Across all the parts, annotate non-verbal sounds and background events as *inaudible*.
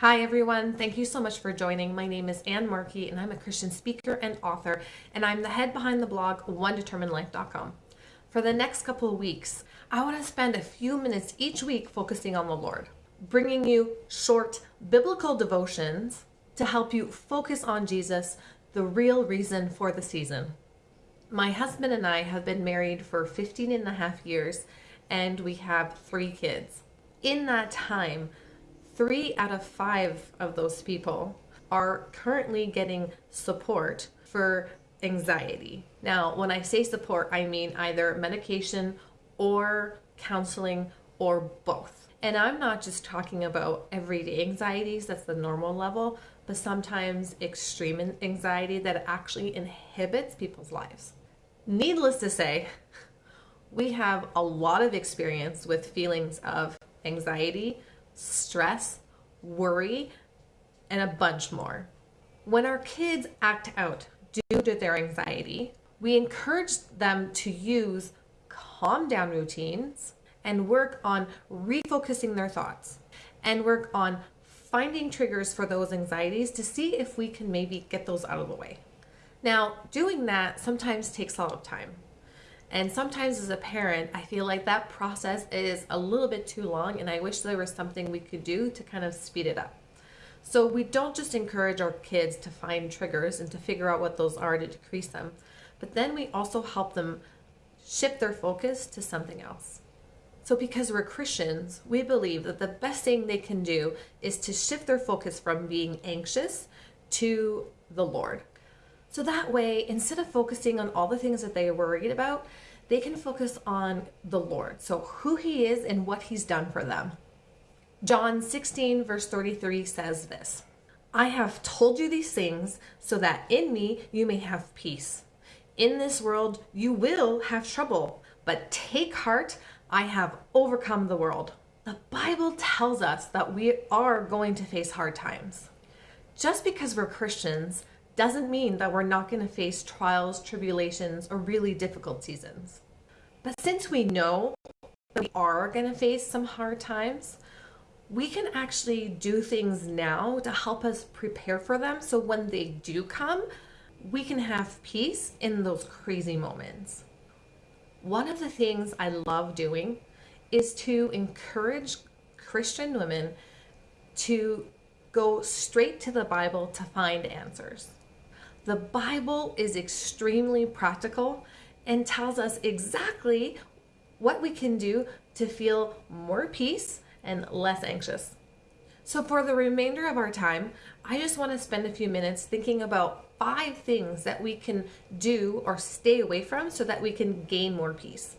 Hi, everyone. Thank you so much for joining. My name is Anne Markey, and I'm a Christian speaker and author, and I'm the head behind the blog OneDeterminedLife.com. For the next couple of weeks, I want to spend a few minutes each week focusing on the Lord, bringing you short biblical devotions to help you focus on Jesus, the real reason for the season. My husband and I have been married for 15 and a half years, and we have three kids. In that time, three out of five of those people are currently getting support for anxiety. Now, when I say support, I mean either medication or counseling or both. And I'm not just talking about everyday anxieties, that's the normal level, but sometimes extreme anxiety that actually inhibits people's lives. Needless to say, *laughs* we have a lot of experience with feelings of anxiety, stress, worry, and a bunch more. When our kids act out due to their anxiety, we encourage them to use calm down routines and work on refocusing their thoughts and work on finding triggers for those anxieties to see if we can maybe get those out of the way. Now, doing that sometimes takes a lot of time. And sometimes as a parent, I feel like that process is a little bit too long and I wish there was something we could do to kind of speed it up. So we don't just encourage our kids to find triggers and to figure out what those are to decrease them, but then we also help them shift their focus to something else. So because we're Christians, we believe that the best thing they can do is to shift their focus from being anxious to the Lord. So that way, instead of focusing on all the things that they are worried about, they can focus on the Lord. So who he is and what he's done for them. John 16 verse 33 says this, I have told you these things so that in me you may have peace. In this world you will have trouble, but take heart, I have overcome the world. The Bible tells us that we are going to face hard times. Just because we're Christians doesn't mean that we're not going to face trials, tribulations, or really difficult seasons. But since we know that we are going to face some hard times, we can actually do things now to help us prepare for them so when they do come, we can have peace in those crazy moments. One of the things I love doing is to encourage Christian women to go straight to the Bible to find answers. The Bible is extremely practical and tells us exactly what we can do to feel more peace and less anxious. So for the remainder of our time, I just want to spend a few minutes thinking about five things that we can do or stay away from so that we can gain more peace.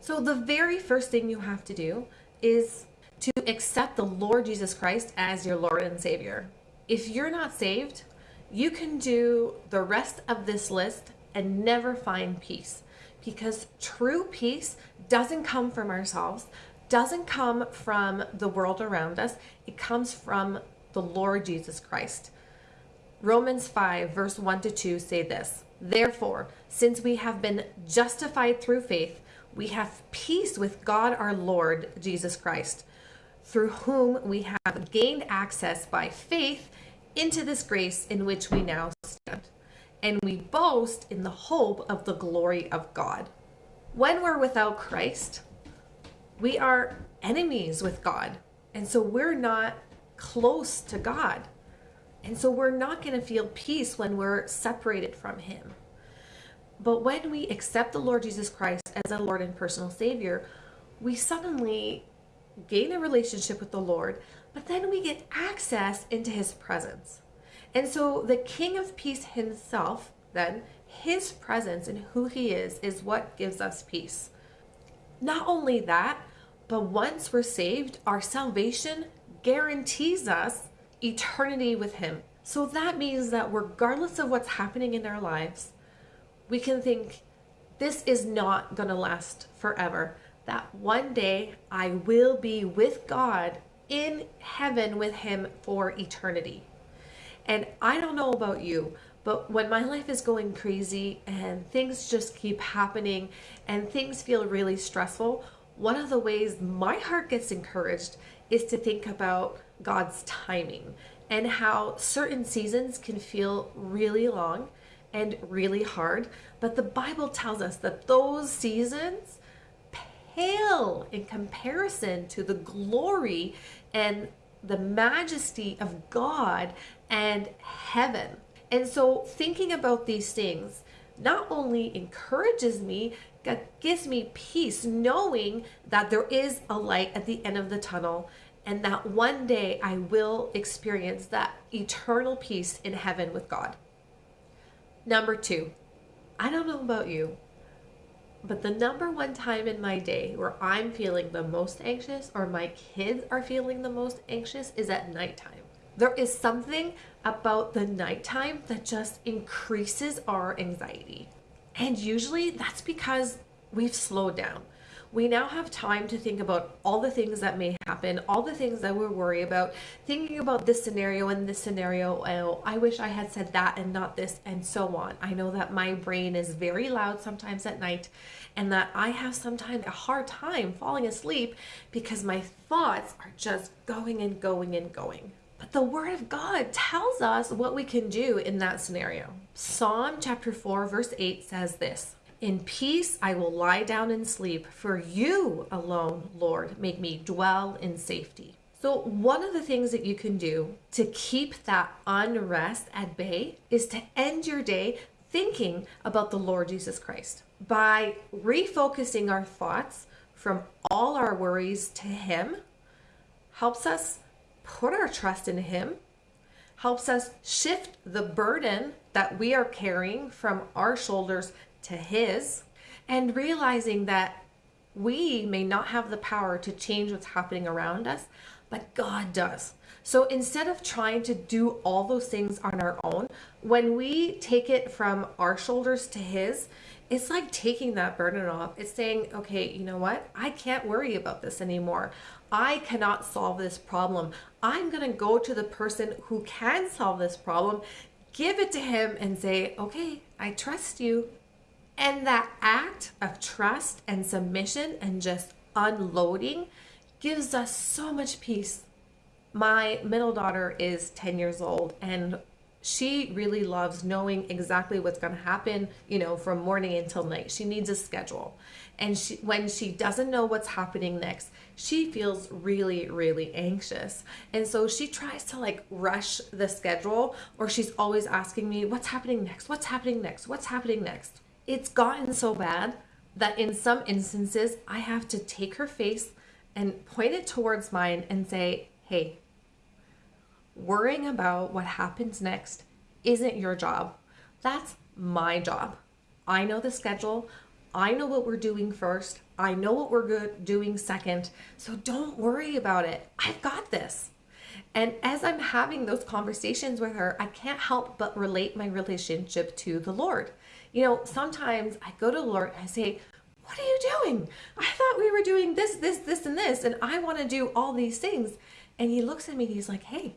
So the very first thing you have to do is to accept the Lord Jesus Christ as your Lord and Savior. If you're not saved, you can do the rest of this list and never find peace because true peace doesn't come from ourselves, doesn't come from the world around us. It comes from the Lord Jesus Christ. Romans 5 verse 1 to 2 say this, Therefore, since we have been justified through faith, we have peace with God our Lord Jesus Christ, through whom we have gained access by faith into this grace in which we now stand. And we boast in the hope of the glory of God. When we're without Christ, we are enemies with God. And so we're not close to God. And so we're not going to feel peace when we're separated from Him. But when we accept the Lord Jesus Christ as our Lord and personal Savior, we suddenly gain a relationship with the Lord but then we get access into his presence. And so the King of Peace himself, then, his presence and who he is, is what gives us peace. Not only that, but once we're saved, our salvation guarantees us eternity with him. So that means that regardless of what's happening in our lives, we can think, this is not going to last forever. That one day I will be with God in heaven with him for eternity. And I don't know about you, but when my life is going crazy and things just keep happening and things feel really stressful, one of the ways my heart gets encouraged is to think about God's timing and how certain seasons can feel really long and really hard. But the Bible tells us that those seasons pale in comparison to the glory and the majesty of God and heaven. And so, thinking about these things not only encourages me, gives me peace knowing that there is a light at the end of the tunnel and that one day I will experience that eternal peace in heaven with God. Number two, I don't know about you, but the number one time in my day where I'm feeling the most anxious or my kids are feeling the most anxious is at nighttime. There is something about the nighttime that just increases our anxiety. And usually that's because we've slowed down. We now have time to think about all the things that may happen, all the things that we're worried about, thinking about this scenario and this scenario. Oh, I wish I had said that and not this, and so on. I know that my brain is very loud sometimes at night, and that I have sometimes a hard time falling asleep because my thoughts are just going and going and going. But the Word of God tells us what we can do in that scenario. Psalm chapter 4, verse 8 says this In peace I will lie down and sleep, for you alone, Lord, make me dwell in safety. So, one of the things that you can do to keep that unrest at bay is to end your day thinking about the Lord Jesus Christ by refocusing our thoughts from all our worries to Him helps us put our trust in Him, helps us shift the burden that we are carrying from our shoulders to His, and realizing that we may not have the power to change what's happening around us, but God does. So instead of trying to do all those things on our own, when we take it from our shoulders to His, it's like taking that burden off. It's saying, okay, you know what? I can't worry about this anymore. I cannot solve this problem. I'm going to go to the person who can solve this problem, give it to him, and say, okay, I trust you. And that act of trust and submission and just unloading gives us so much peace. My middle daughter is 10 years old, and she really loves knowing exactly what's going to happen, you know, from morning until night. She needs a schedule. And she, when she doesn't know what's happening next, she feels really, really anxious. And so she tries to like rush the schedule, or she's always asking me, What's happening next? What's happening next? What's happening next? It's gotten so bad that in some instances, I have to take her face and point it towards mine and say, Hey, worrying about what happens next isn't your job. That's my job. I know the schedule. I know what we're doing first. I know what we're good doing second. So don't worry about it. I've got this. And as I'm having those conversations with her, I can't help but relate my relationship to the Lord. You know, sometimes I go to the Lord and I say, What are you doing? I thought we were doing this, this, this, and this, and I want to do all these things. And he looks at me and he's like, Hey,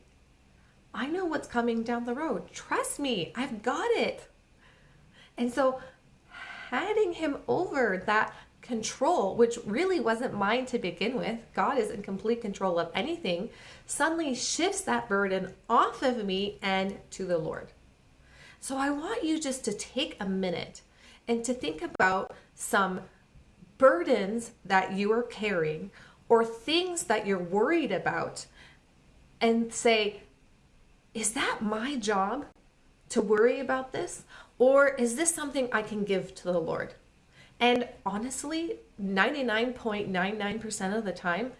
I know what's coming down the road. Trust me, I've got it. And so handing him over that control, which really wasn't mine to begin with, God is in complete control of anything, suddenly shifts that burden off of me and to the Lord. So I want you just to take a minute and to think about some burdens that you are carrying or things that you're worried about and say, is that my job to worry about this? Or is this something I can give to the Lord? And honestly, 99.99% of the time,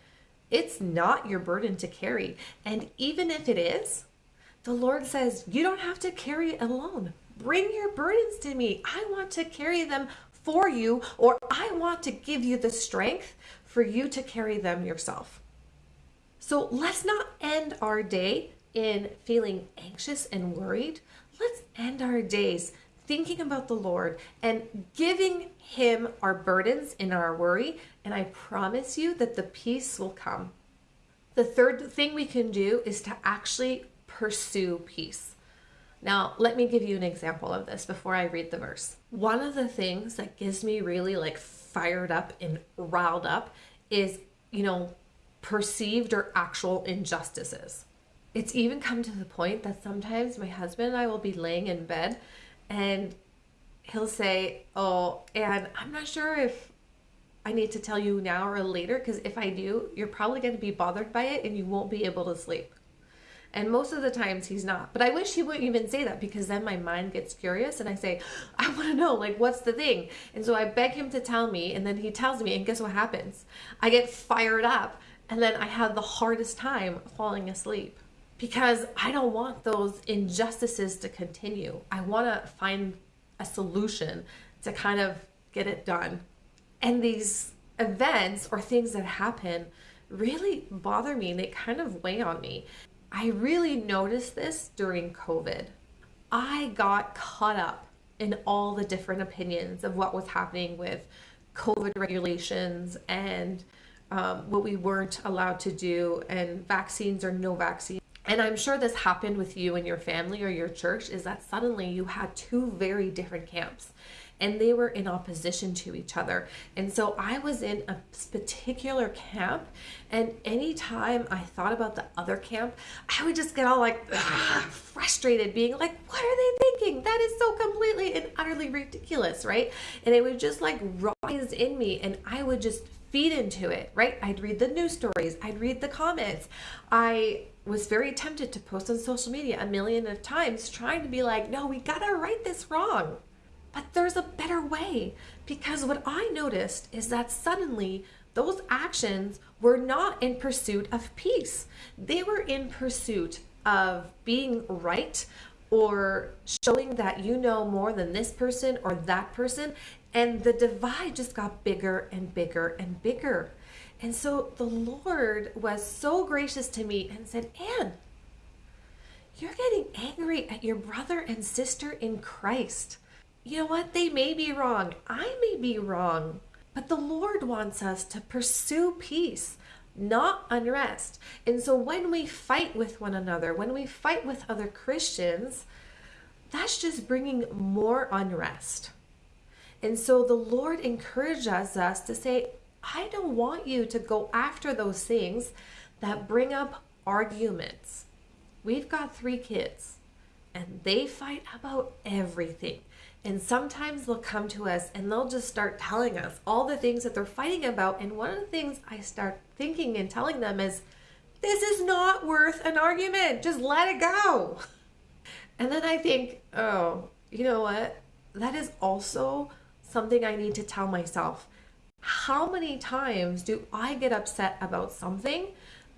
it's not your burden to carry. And even if it is, the Lord says, you don't have to carry it alone. Bring your burdens to me. I want to carry them for you, or I want to give you the strength for you to carry them yourself. So let's not end our day in feeling anxious and worried, let's end our days thinking about the Lord and giving Him our burdens and our worry. And I promise you that the peace will come. The third thing we can do is to actually pursue peace. Now, let me give you an example of this before I read the verse. One of the things that gives me really like fired up and riled up is, you know, perceived or actual injustices. It's even come to the point that sometimes my husband and I will be laying in bed and he'll say, Oh, and I'm not sure if I need to tell you now or later because if I do, you're probably going to be bothered by it and you won't be able to sleep. And most of the times he's not. But I wish he wouldn't even say that because then my mind gets curious and I say, *laughs* I want to know, like, what's the thing? And so I beg him to tell me, and then he tells me, and guess what happens? I get fired up, and then I have the hardest time falling asleep because I don't want those injustices to continue. I want to find a solution to kind of get it done. And these events or things that happen really bother me. They kind of weigh on me. I really noticed this during COVID. I got caught up in all the different opinions of what was happening with COVID regulations and um, what we weren't allowed to do, and vaccines or no vaccines. And I'm sure this happened with you and your family or your church is that suddenly you had two very different camps and they were in opposition to each other. And so I was in a particular camp, and anytime I thought about the other camp, I would just get all like *sighs* frustrated, being like, What are they thinking? That is so completely and utterly ridiculous, right? And it would just like rise in me, and I would just feed into it, right? I'd read the news stories, I'd read the comments. I was very tempted to post on social media a million of times trying to be like, no, we gotta right this wrong. But there's a better way because what I noticed is that suddenly those actions were not in pursuit of peace. They were in pursuit of being right or showing that you know more than this person or that person. And the divide just got bigger and bigger and bigger. And so the Lord was so gracious to me and said, Anne, you're getting angry at your brother and sister in Christ you know what? They may be wrong. I may be wrong. But the Lord wants us to pursue peace, not unrest. And so when we fight with one another, when we fight with other Christians, that's just bringing more unrest. And so the Lord encourages us to say, I don't want you to go after those things that bring up arguments. We've got three kids and they fight about everything. And sometimes they'll come to us and they'll just start telling us all the things that they're fighting about. And one of the things I start thinking and telling them is, this is not worth an argument. Just let it go. *laughs* And then I think, oh, you know what? That is also something I need to tell myself. How many times do I get upset about something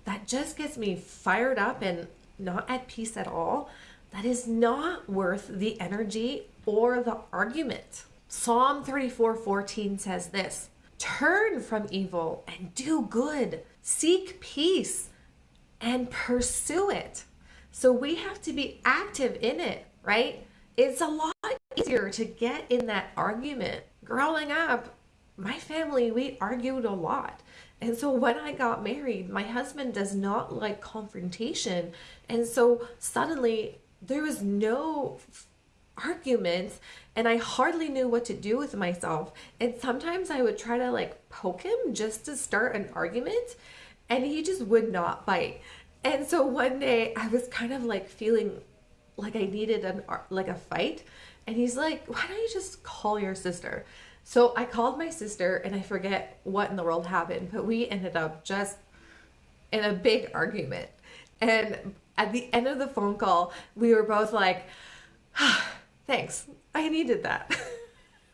that just gets me fired up and not at peace at all? That is not worth the energy or the argument. Psalm 34 14 says this Turn from evil and do good, seek peace and pursue it. So we have to be active in it, right? It's a lot easier to get in that argument. Growing up, my family, we argued a lot. And so when I got married, my husband does not like confrontation. And so suddenly there was no arguments and I hardly knew what to do with myself. And sometimes I would try to like poke him just to start an argument and he just would not bite. And so one day I was kind of like feeling like I needed an like a fight and he's like, "Why don't you just call your sister?" So I called my sister and I forget what in the world happened, but we ended up just in a big argument. And at the end of the phone call, we were both like, *sighs* Thanks. I needed that.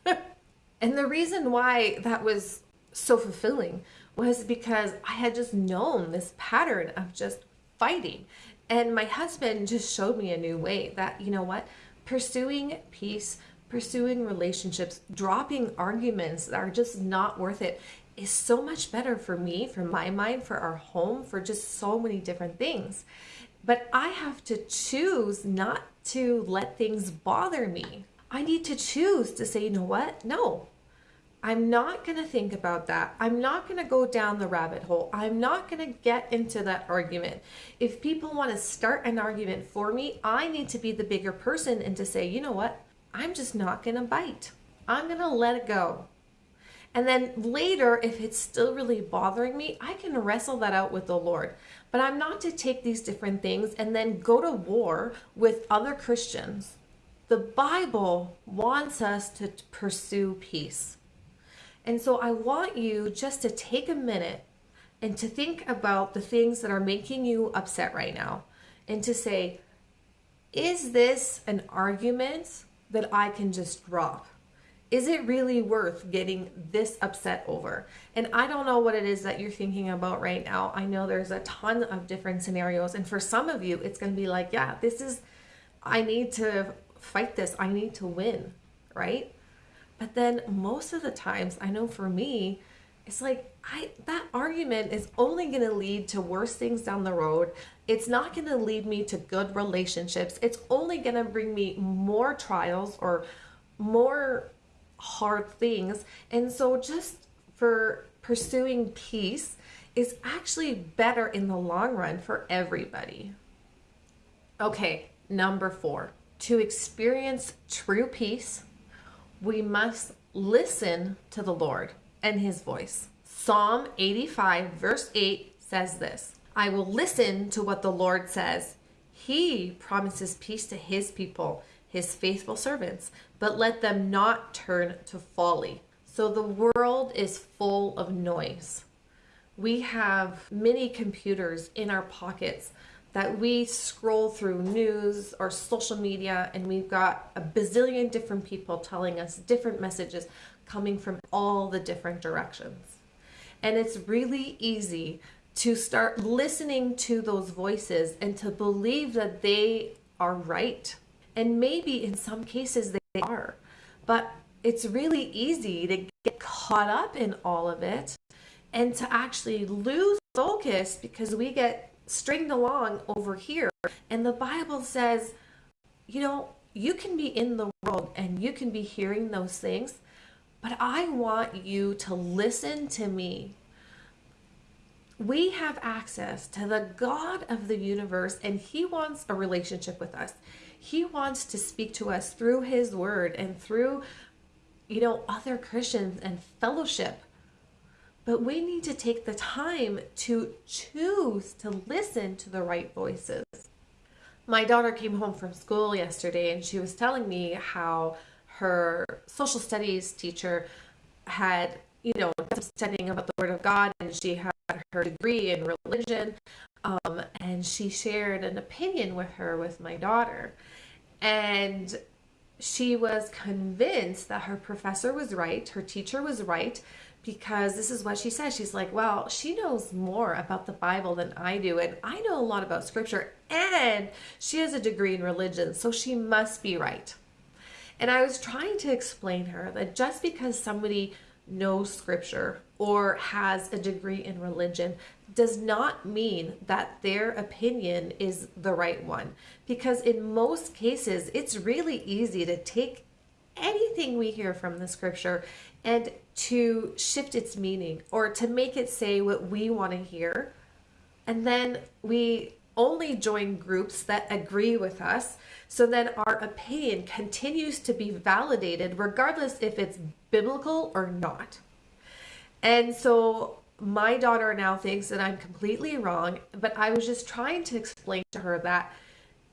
*laughs* and the reason why that was so fulfilling was because I had just known this pattern of just fighting. And my husband just showed me a new way that, you know what, pursuing peace, pursuing relationships, dropping arguments that are just not worth it is so much better for me, for my mind, for our home, for just so many different things. But I have to choose not to let things bother me. I need to choose to say, you know what? No, I'm not going to think about that. I'm not going to go down the rabbit hole. I'm not going to get into that argument. If people want to start an argument for me, I need to be the bigger person and to say, you know what? I'm just not going to bite. I'm going to let it go. And then later, if it's still really bothering me, I can wrestle that out with the Lord. But I'm not to take these different things and then go to war with other Christians. The Bible wants us to pursue peace. And so I want you just to take a minute and to think about the things that are making you upset right now and to say, is this an argument that I can just drop? Is it really worth getting this upset over? And I don't know what it is that you're thinking about right now. I know there's a ton of different scenarios. And for some of you, it's going to be like, yeah, this is, I need to fight this. I need to win, right? But then most of the times, I know for me, it's like I that argument is only going to lead to worse things down the road. It's not going to lead me to good relationships. It's only going to bring me more trials or more hard things. And so just for pursuing peace is actually better in the long run for everybody. Okay, number 4. To experience true peace, we must listen to the Lord and his voice. Psalm 85, verse 8 says this I will listen to what the Lord says. He promises peace to his people, his faithful servants, but let them not turn to folly. So the world is full of noise. We have many computers in our pockets that we scroll through news or social media, and we've got a bazillion different people telling us different messages coming from all the different directions. And it's really easy to start listening to those voices and to believe that they are right. And maybe in some cases they are. But it's really easy to get caught up in all of it and to actually lose focus because we get stringed along over here. And the Bible says, you know, you can be in the world and you can be hearing those things, but I want you to listen to me. We have access to the God of the universe, and He wants a relationship with us. He wants to speak to us through His word and through, you know, other Christians and fellowship. But we need to take the time to choose to listen to the right voices. My daughter came home from school yesterday and she was telling me how her social studies teacher had, you know, studying about the Word of God, and she had her degree in religion. Um, and she shared an opinion with her with my daughter. And she was convinced that her professor was right, her teacher was right, because this is what she said. She's like, Well, she knows more about the Bible than I do, and I know a lot about scripture, and she has a degree in religion, so she must be right. And I was trying to explain her that just because somebody knows scripture or has a degree in religion does not mean that their opinion is the right one. Because in most cases, it's really easy to take anything we hear from the scripture and to shift its meaning or to make it say what we want to hear. And then we only join groups that agree with us. So then our opinion continues to be validated regardless if it's biblical or not. And so my daughter now thinks that I'm completely wrong, but I was just trying to explain to her that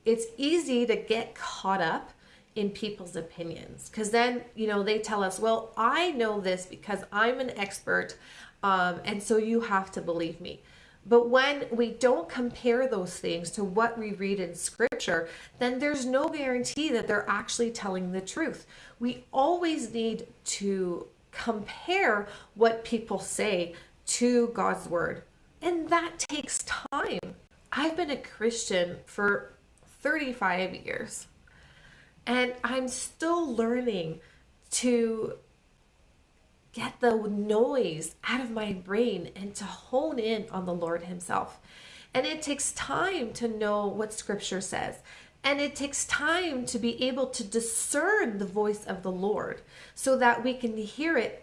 it's easy to get caught up in people's opinions because then, you know, they tell us, well, I know this because I'm an expert, um, and so you have to believe me. But when we don't compare those things to what we read in scripture, then there's no guarantee that they're actually telling the truth. We always need to compare what people say to God's word. And that takes time. I've been a Christian for 35 years. And I'm still learning to get the noise out of my brain and to hone in on the Lord Himself. And it takes time to know what Scripture says. And it takes time to be able to discern the voice of the Lord so that we can hear it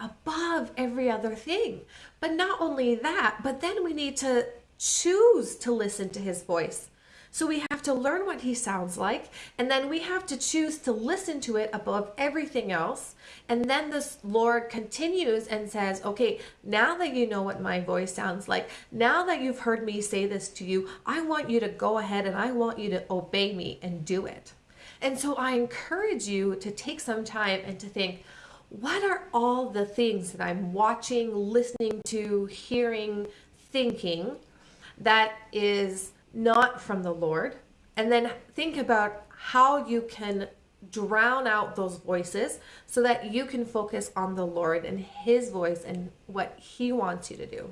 above every other thing. But not only that, but then we need to choose to listen to His voice. So we have to learn what he sounds like, and then we have to choose to listen to it above everything else. And then the Lord continues and says, Okay, now that you know what my voice sounds like, now that you've heard me say this to you, I want you to go ahead and I want you to obey me and do it. And so I encourage you to take some time and to think, what are all the things that I'm watching, listening to, hearing, thinking that is not from the Lord? And then think about how you can drown out those voices so that you can focus on the Lord and His voice and what He wants you to do.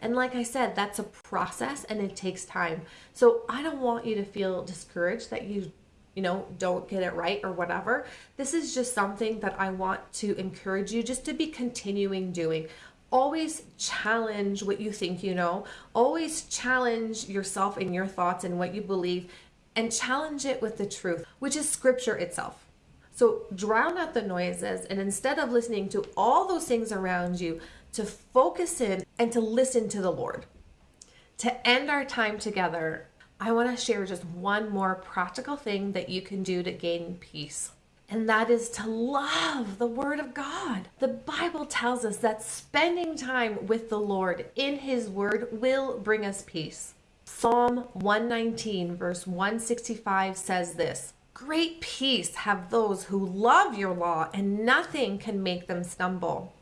And like I said, that's a process and it takes time. So I don't want you to feel discouraged that you you know, don't get it right or whatever. This is just something that I want to encourage you just to be continuing doing. Always challenge what you think you know. Always challenge yourself and your thoughts and what you believe and challenge it with the truth, which is scripture itself. So drown out the noises and instead of listening to all those things around you, to focus in and to listen to the Lord. To end our time together, I want to share just one more practical thing that you can do to gain peace. And that is to love the Word of God. The Bible tells us that spending time with the Lord in His Word will bring us peace. Psalm 119, verse 165 says this Great peace have those who love your law, and nothing can make them stumble.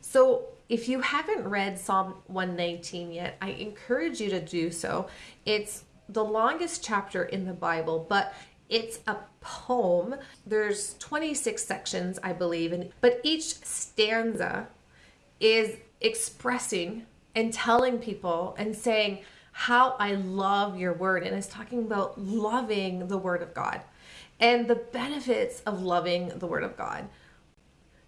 So, if you haven't read Psalm 119 yet, I encourage you to do so. It's the longest chapter in the Bible, but it's a poem. There's 26 sections, I believe, and but each stanza is expressing and telling people and saying how I love your word and it's talking about loving the word of God and the benefits of loving the word of God.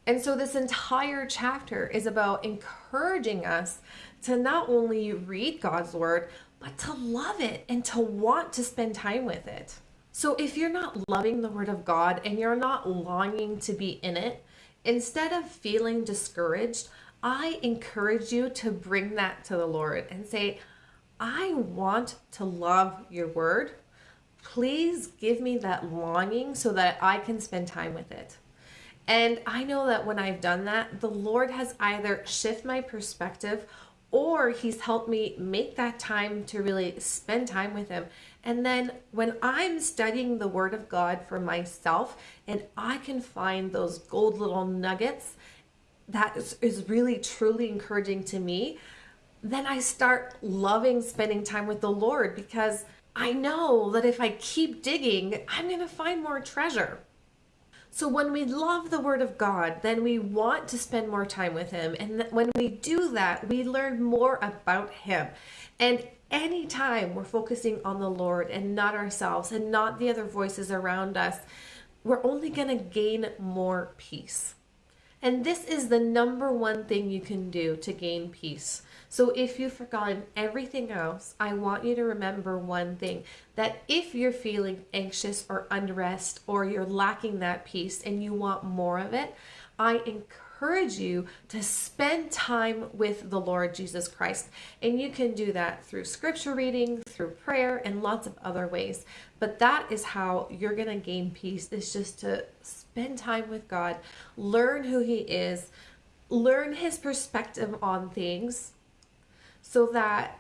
And so this entire chapter is about encouraging us to not only read God's word, but to love it and to want to spend time with it. So if you're not loving the Word of God and you're not longing to be in it, instead of feeling discouraged, I encourage you to bring that to the Lord and say, I want to love your Word. Please give me that longing so that I can spend time with it. And I know that when I've done that, the Lord has either shift my perspective or he's helped me make that time to really spend time with him. And then when I'm studying the word of God for myself and I can find those gold little nuggets that is, is really truly encouraging to me, then I start loving spending time with the Lord because I know that if I keep digging, I'm going to find more treasure. So when we love the Word of God, then we want to spend more time with Him. And when we do that, we learn more about Him. And anytime we're focusing on the Lord and not ourselves and not the other voices around us, we're only going to gain more peace. And this is the number one thing you can do to gain peace. So if you've forgotten everything else, I want you to remember one thing that if you're feeling anxious or unrest or you're lacking that peace and you want more of it, I encourage you to spend time with the Lord Jesus Christ. And you can do that through scripture reading, through prayer, and lots of other ways. But that is how you're going to gain peace, is just to spend time with God, learn who He is, learn His perspective on things so that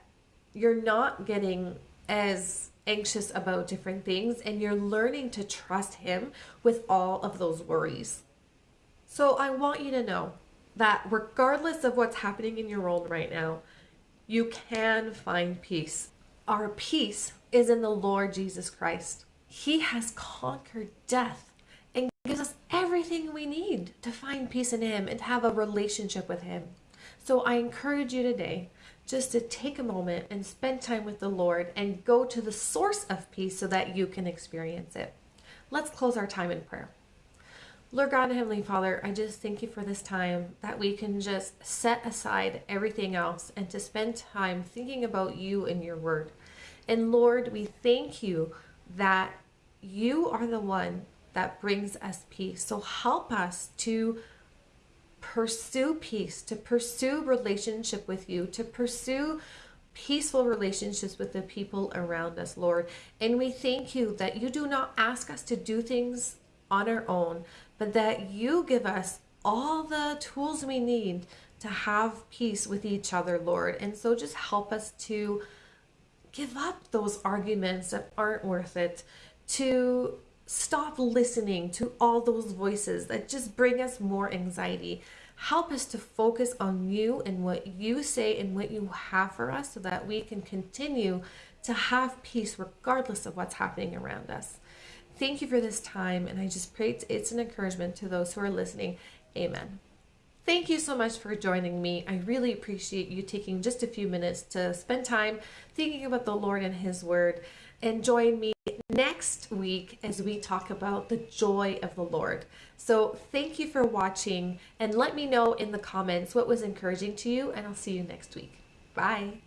you're not getting as anxious about different things and you're learning to trust Him with all of those worries. So I want you to know that regardless of what's happening in your world right now, you can find peace. Our peace is in the Lord Jesus Christ. He has conquered death and gives us everything we need to find peace in Him and have a relationship with Him. So I encourage you today just to take a moment and spend time with the Lord and go to the source of peace so that you can experience it. Let's close our time in prayer. Lord God and Heavenly Father, I just thank you for this time that we can just set aside everything else and to spend time thinking about you and your word. And Lord, we thank you that you are the one that brings us peace. So help us to pursue peace, to pursue relationship with you, to pursue peaceful relationships with the people around us, Lord. And we thank you that you do not ask us to do things on our own, but that you give us all the tools we need to have peace with each other, Lord. And so just help us to give up those arguments that aren't worth it, to stop listening to all those voices that just bring us more anxiety. Help us to focus on you and what you say and what you have for us so that we can continue to have peace regardless of what's happening around us. Thank you for this time, and I just pray it's an encouragement to those who are listening. Amen. Thank you so much for joining me. I really appreciate you taking just a few minutes to spend time thinking about the Lord and His Word. And join me next week as we talk about the joy of the Lord. So, thank you for watching and let me know in the comments what was encouraging to you, and I'll see you next week. Bye.